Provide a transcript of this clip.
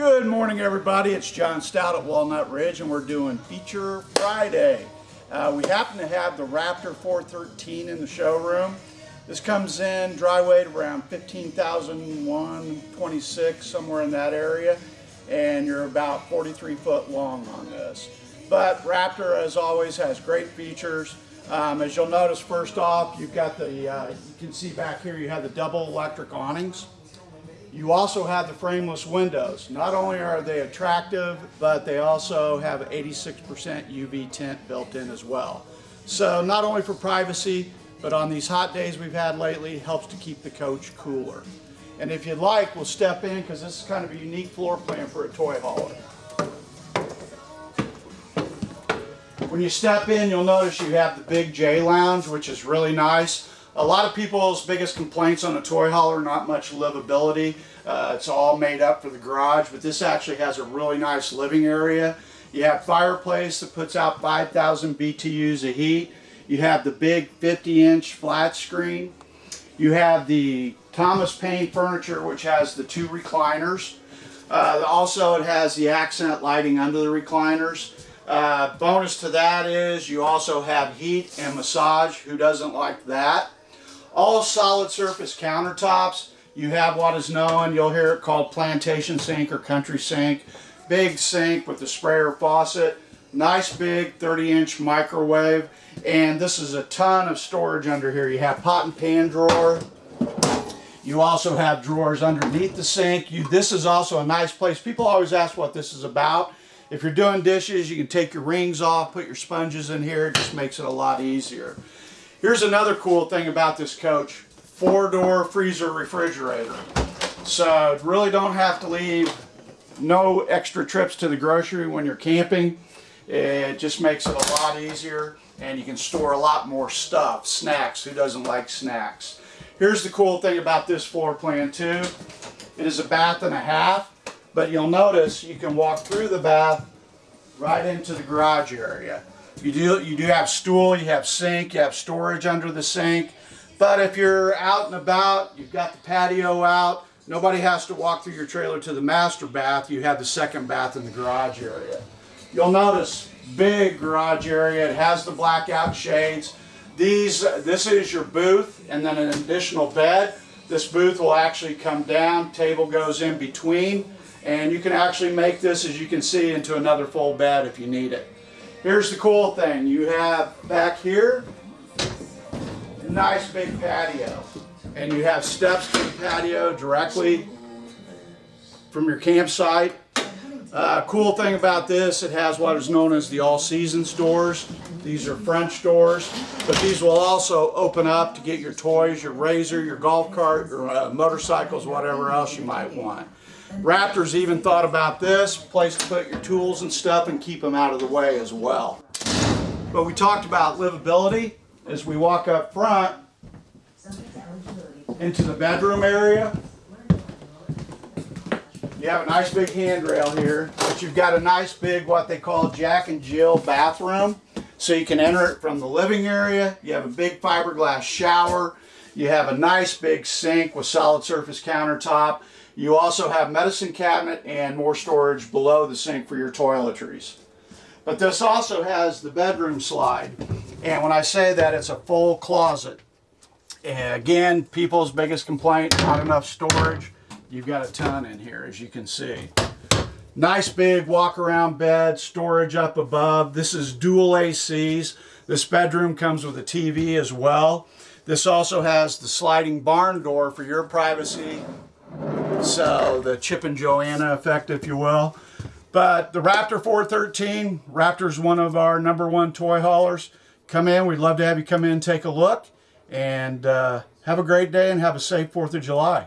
Good morning, everybody. It's John Stout at Walnut Ridge, and we're doing Feature Friday. Uh, we happen to have the Raptor 413 in the showroom. This comes in dry weight around 15,126, somewhere in that area, and you're about 43 foot long on this. But Raptor, as always, has great features. Um, as you'll notice, first off, you've got the, uh, you can see back here, you have the double electric awnings. You also have the frameless windows. Not only are they attractive, but they also have 86% UV tint built in as well. So not only for privacy, but on these hot days we've had lately, helps to keep the coach cooler. And if you'd like, we'll step in because this is kind of a unique floor plan for a toy hauler. When you step in, you'll notice you have the big J lounge, which is really nice. A lot of people's biggest complaints on a toy hauler, not much livability. Uh, it's all made up for the garage, but this actually has a really nice living area. You have fireplace that puts out 5,000 BTUs of heat. You have the big 50 inch flat screen. You have the Thomas Payne furniture, which has the two recliners. Uh, also, it has the accent lighting under the recliners. Uh, bonus to that is you also have heat and massage. Who doesn't like that? All solid surface countertops. You have what is known, you'll hear it called plantation sink or country sink. Big sink with the sprayer faucet. Nice big 30 inch microwave. And this is a ton of storage under here. You have pot and pan drawer. You also have drawers underneath the sink. You, this is also a nice place. People always ask what this is about. If you're doing dishes, you can take your rings off, put your sponges in here. It just makes it a lot easier. Here's another cool thing about this coach. Four-door freezer refrigerator. So really don't have to leave no extra trips to the grocery when you're camping. It just makes it a lot easier and you can store a lot more stuff, snacks. Who doesn't like snacks? Here's the cool thing about this floor plan too. It is a bath and a half, but you'll notice you can walk through the bath right into the garage area. You do, you do have stool, you have sink, you have storage under the sink. But if you're out and about, you've got the patio out, nobody has to walk through your trailer to the master bath, you have the second bath in the garage area. You'll notice big garage area, it has the blackout shades. These, this is your booth and then an additional bed. This booth will actually come down, table goes in between, and you can actually make this, as you can see, into another full bed if you need it. Here's the cool thing. You have back here, nice big patio. And you have steps to the patio directly from your campsite. Uh, cool thing about this, it has what is known as the all seasons doors. These are French doors, but these will also open up to get your toys, your razor, your golf cart, your uh, motorcycles, whatever else you might want. Raptors even thought about this, place to put your tools and stuff and keep them out of the way as well. But we talked about livability as we walk up front into the bedroom area. You have a nice big handrail here, but you've got a nice big what they call Jack and Jill bathroom. So you can enter it from the living area. You have a big fiberglass shower. You have a nice big sink with solid surface countertop. You also have medicine cabinet and more storage below the sink for your toiletries. But this also has the bedroom slide. And when I say that, it's a full closet. And again, people's biggest complaint, not enough storage. You've got a ton in here, as you can see. Nice big walk around bed, storage up above. This is dual ACs. This bedroom comes with a TV as well. This also has the sliding barn door for your privacy so the Chip and Joanna effect, if you will. But the Raptor 413, Raptor's one of our number one toy haulers. Come in, we'd love to have you come in and take a look. And uh, have a great day and have a safe 4th of July.